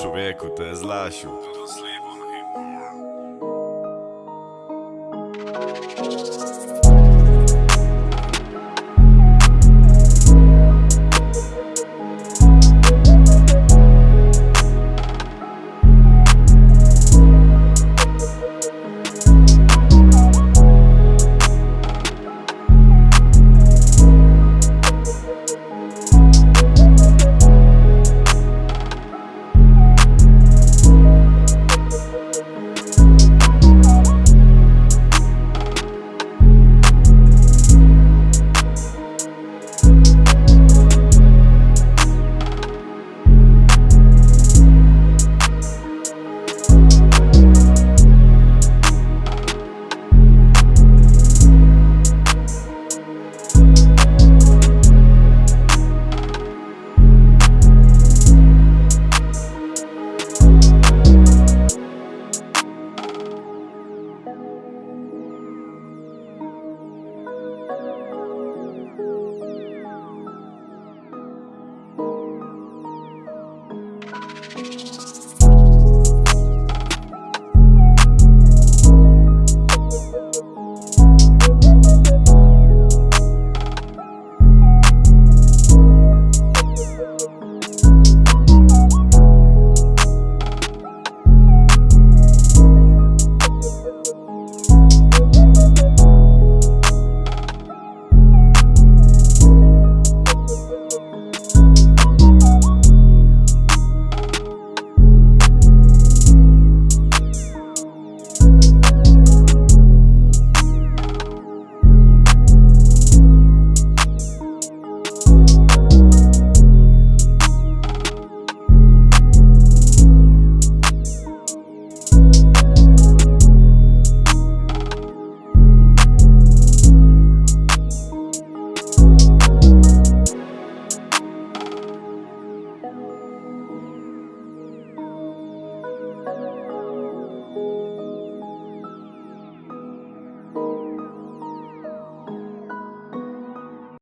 Człowieku, to jest Lasiu